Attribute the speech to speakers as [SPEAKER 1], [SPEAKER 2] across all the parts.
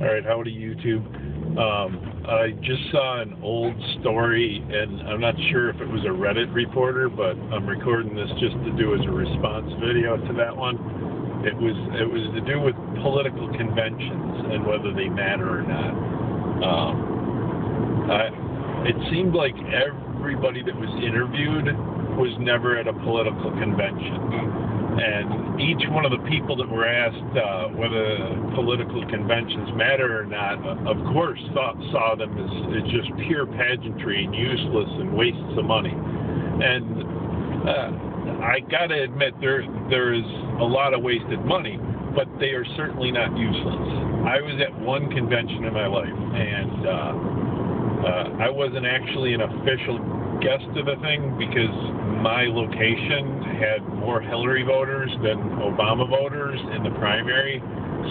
[SPEAKER 1] All right, howdy YouTube. Um, I just saw an old story, and I'm not sure if it was a Reddit reporter, but I'm recording this just to do as a response video to that one. It was it was to do with political conventions and whether they matter or not. Um, I, it seemed like everybody that was interviewed was never at a political convention and each one of the people that were asked uh, whether political conventions matter or not, of course, thought, saw them as, as just pure pageantry and useless and wastes of money. And uh, I got to admit, there there is a lot of wasted money, but they are certainly not useless. I was at one convention in my life, and uh, I wasn't actually an official guest of the thing because my location had more Hillary voters than Obama voters in the primary.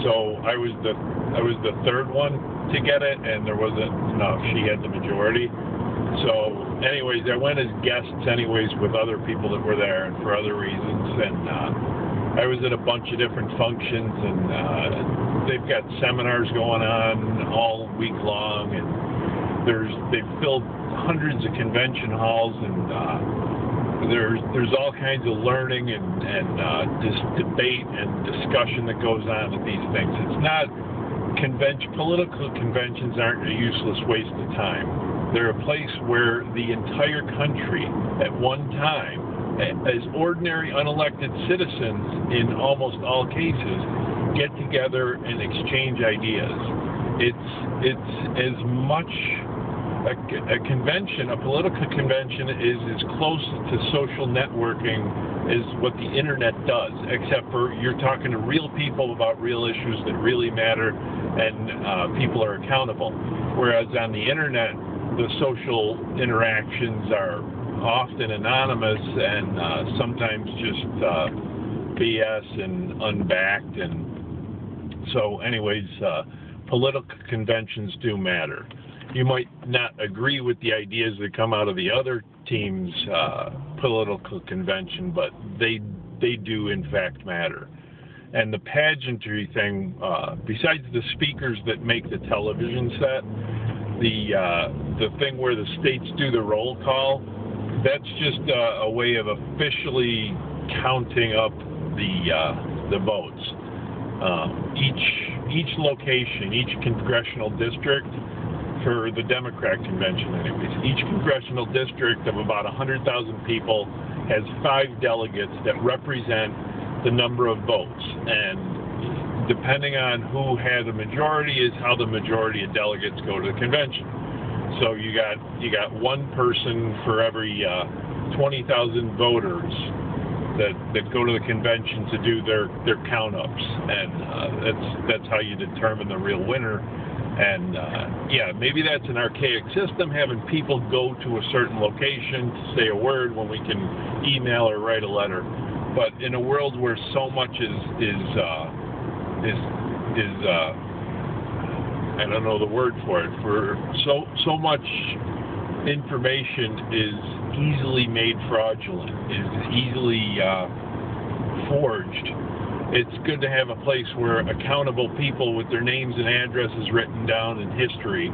[SPEAKER 1] So I was the I was the third one to get it, and there wasn't enough. She had the majority. So, anyways, I went as guests, anyways, with other people that were there and for other reasons. And uh, I was at a bunch of different functions, and uh, they've got seminars going on all week long, and there's they've filled hundreds of convention halls, and uh, there's there's all kinds of learning and and uh, debate and discussion that goes on at these things. It's not convention political conventions aren't a useless waste of time. They're a place where the entire country at one time, as ordinary unelected citizens in almost all cases, get together and exchange ideas. It's it's as much a, a, convention, a political convention, is as close to social networking as what the internet does, except for you're talking to real people about real issues that really matter and uh, people are accountable. Whereas on the internet, the social interactions are often anonymous and uh, sometimes just uh, BS and unbacked. And so, anyways, uh, political conventions do matter you might not agree with the ideas that come out of the other team's uh, political convention, but they they do in fact matter. And the pageantry thing, uh, besides the speakers that make the television set, the uh, the thing where the states do the roll call, that's just a, way of officially counting up the uh, the votes. Um, each each location, each congressional district for the Democrat convention, anyways. Each congressional district of about 100,000 people has five delegates that represent the number of votes. And depending on who had the majority is how the majority of delegates go to the convention. So you got you got one person for every uh, 20,000 voters that, that go to the convention to do their, their count ups, and uh, that's that's how you determine the real winner. And uh, yeah, maybe that's an archaic system, having people go to a certain location to say a word when we can email or write a letter. But in a world where so much is is uh, is is uh, I don't know the word for it. For so so much information is easily made fraudulent, is easily uh, forged it's good to have a place where accountable people with their names and addresses written down in history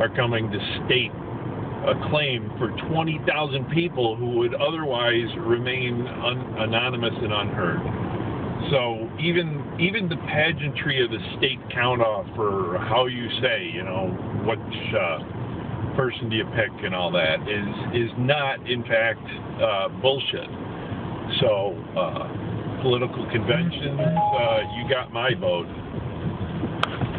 [SPEAKER 1] are coming to state a claim for 20,000 people who would otherwise remain un- anonymous and unheard. So even even the pageantry of the state count off for how you say, you know, which uh, person do you pick and all that is is not in fact uh, bullshit. So. Uh, political conventions, uh, you got my vote.